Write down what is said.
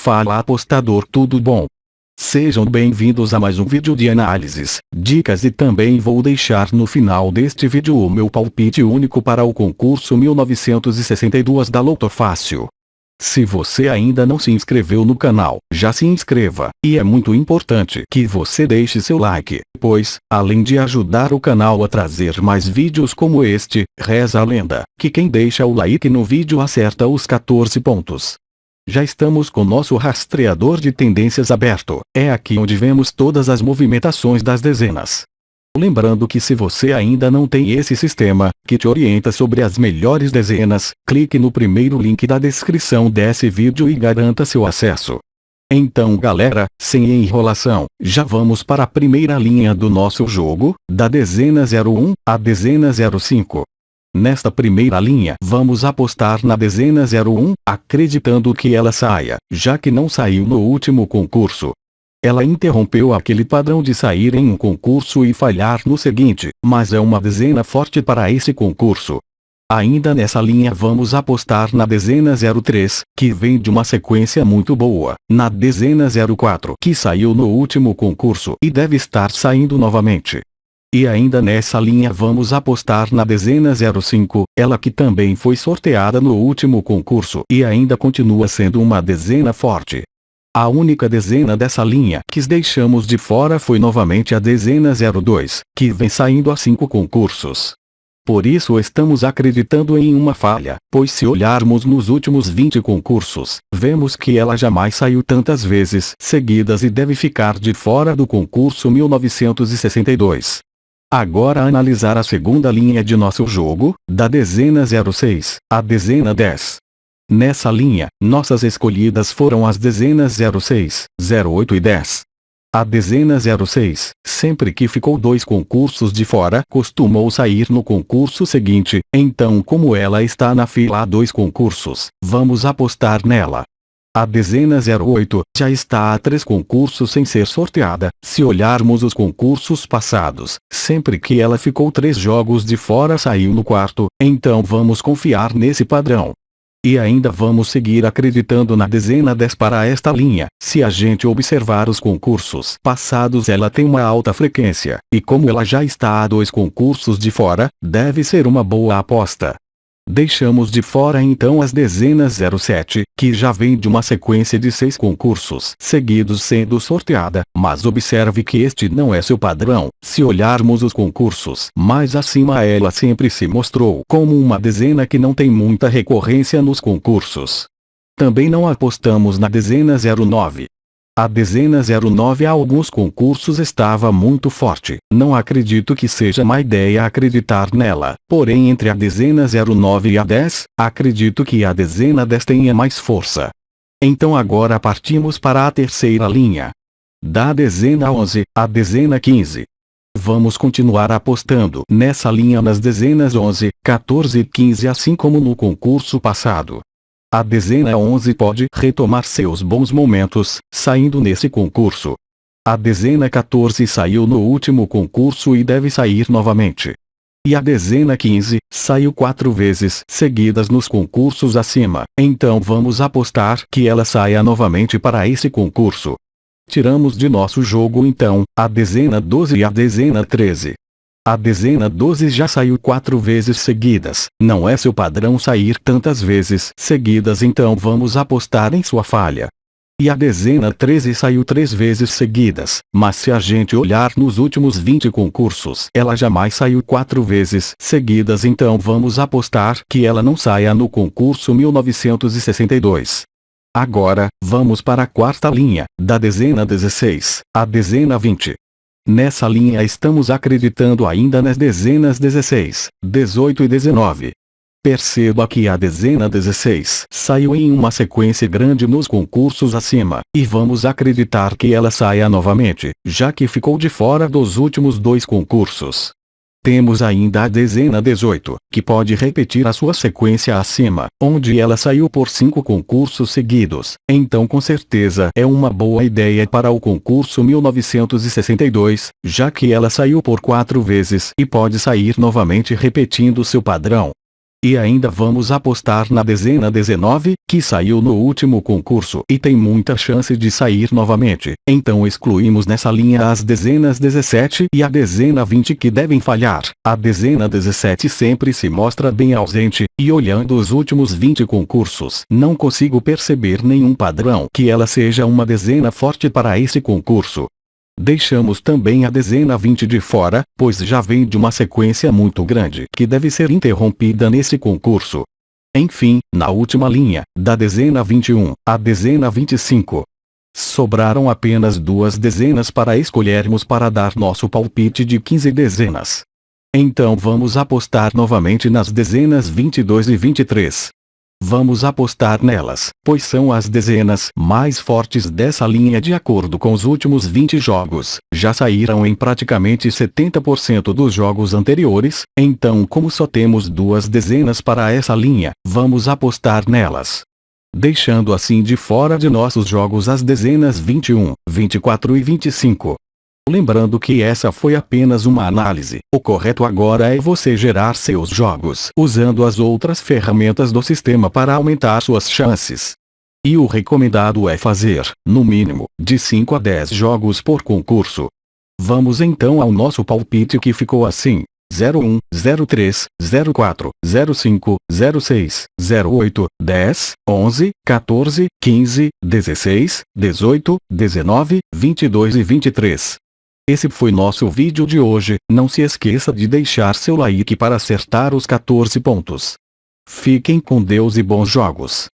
Fala apostador tudo bom? Sejam bem-vindos a mais um vídeo de análises, dicas e também vou deixar no final deste vídeo o meu palpite único para o concurso 1962 da Loto Fácil. Se você ainda não se inscreveu no canal, já se inscreva, e é muito importante que você deixe seu like, pois, além de ajudar o canal a trazer mais vídeos como este, reza a lenda, que quem deixa o like no vídeo acerta os 14 pontos. Já estamos com nosso rastreador de tendências aberto. É aqui onde vemos todas as movimentações das dezenas. Lembrando que se você ainda não tem esse sistema, que te orienta sobre as melhores dezenas, clique no primeiro link da descrição desse vídeo e garanta seu acesso. Então galera, sem enrolação, já vamos para a primeira linha do nosso jogo, da dezena 01, a dezena 05. Nesta primeira linha vamos apostar na dezena 01, acreditando que ela saia, já que não saiu no último concurso. Ela interrompeu aquele padrão de sair em um concurso e falhar no seguinte, mas é uma dezena forte para esse concurso. Ainda nessa linha vamos apostar na dezena 03, que vem de uma sequência muito boa, na dezena 04 que saiu no último concurso e deve estar saindo novamente. E ainda nessa linha vamos apostar na dezena 05, ela que também foi sorteada no último concurso e ainda continua sendo uma dezena forte. A única dezena dessa linha que deixamos de fora foi novamente a dezena 02, que vem saindo a cinco concursos. Por isso estamos acreditando em uma falha, pois se olharmos nos últimos 20 concursos, vemos que ela jamais saiu tantas vezes seguidas e deve ficar de fora do concurso 1962. Agora analisar a segunda linha de nosso jogo, da dezena 06, à dezena 10. Nessa linha, nossas escolhidas foram as dezenas 06, 08 e 10. A dezena 06, sempre que ficou dois concursos de fora, costumou sair no concurso seguinte, então como ela está na fila a dois concursos, vamos apostar nela. A dezena 08 já está a três concursos sem ser sorteada. Se olharmos os concursos passados, sempre que ela ficou três jogos de fora saiu no quarto, então vamos confiar nesse padrão. E ainda vamos seguir acreditando na dezena 10 para esta linha. Se a gente observar os concursos passados ela tem uma alta frequência, e como ela já está a dois concursos de fora, deve ser uma boa aposta. Deixamos de fora então as dezenas 07, que já vem de uma sequência de seis concursos seguidos sendo sorteada, mas observe que este não é seu padrão. Se olharmos os concursos mais acima ela sempre se mostrou como uma dezena que não tem muita recorrência nos concursos. Também não apostamos na dezena 09, a dezena 09 a alguns concursos estava muito forte. Não acredito que seja má ideia acreditar nela. Porém entre a dezena 09 e a 10, acredito que a dezena 10 tenha mais força. Então agora partimos para a terceira linha. Da dezena 11, a dezena 15. Vamos continuar apostando nessa linha nas dezenas 11, 14 e 15 assim como no concurso passado. A dezena 11 pode retomar seus bons momentos, saindo nesse concurso. A dezena 14 saiu no último concurso e deve sair novamente. E a dezena 15 saiu quatro vezes seguidas nos concursos acima, então vamos apostar que ela saia novamente para esse concurso. Tiramos de nosso jogo então, a dezena 12 e a dezena 13. A dezena 12 já saiu quatro vezes seguidas. Não é seu padrão sair tantas vezes seguidas então vamos apostar em sua falha. E a dezena 13 saiu três vezes seguidas, mas se a gente olhar nos últimos 20 concursos, ela jamais saiu quatro vezes seguidas então vamos apostar que ela não saia no concurso 1962. Agora, vamos para a quarta linha, da dezena 16, a dezena 20. Nessa linha estamos acreditando ainda nas dezenas 16, 18 e 19. Perceba que a dezena 16 saiu em uma sequência grande nos concursos acima, e vamos acreditar que ela saia novamente, já que ficou de fora dos últimos dois concursos. Temos ainda a dezena 18, que pode repetir a sua sequência acima, onde ela saiu por cinco concursos seguidos, então com certeza é uma boa ideia para o concurso 1962, já que ela saiu por quatro vezes e pode sair novamente repetindo seu padrão. E ainda vamos apostar na dezena 19, que saiu no último concurso e tem muita chance de sair novamente. Então excluímos nessa linha as dezenas 17 e a dezena 20 que devem falhar. A dezena 17 sempre se mostra bem ausente, e olhando os últimos 20 concursos, não consigo perceber nenhum padrão que ela seja uma dezena forte para esse concurso. Deixamos também a dezena 20 de fora, pois já vem de uma sequência muito grande que deve ser interrompida nesse concurso. Enfim, na última linha, da dezena 21, a dezena 25. Sobraram apenas duas dezenas para escolhermos para dar nosso palpite de 15 dezenas. Então vamos apostar novamente nas dezenas 22 e 23. Vamos apostar nelas, pois são as dezenas mais fortes dessa linha de acordo com os últimos 20 jogos. Já saíram em praticamente 70% dos jogos anteriores, então como só temos duas dezenas para essa linha, vamos apostar nelas. Deixando assim de fora de nossos jogos as dezenas 21, 24 e 25. Lembrando que essa foi apenas uma análise. O correto agora é você gerar seus jogos usando as outras ferramentas do sistema para aumentar suas chances. E o recomendado é fazer, no mínimo, de 5 a 10 jogos por concurso. Vamos então ao nosso palpite que ficou assim. 01, 03, 04, 05, 06, 08, 10, 11, 14, 15, 16, 18, 19, 22 e 23. Esse foi nosso vídeo de hoje, não se esqueça de deixar seu like para acertar os 14 pontos. Fiquem com Deus e bons jogos.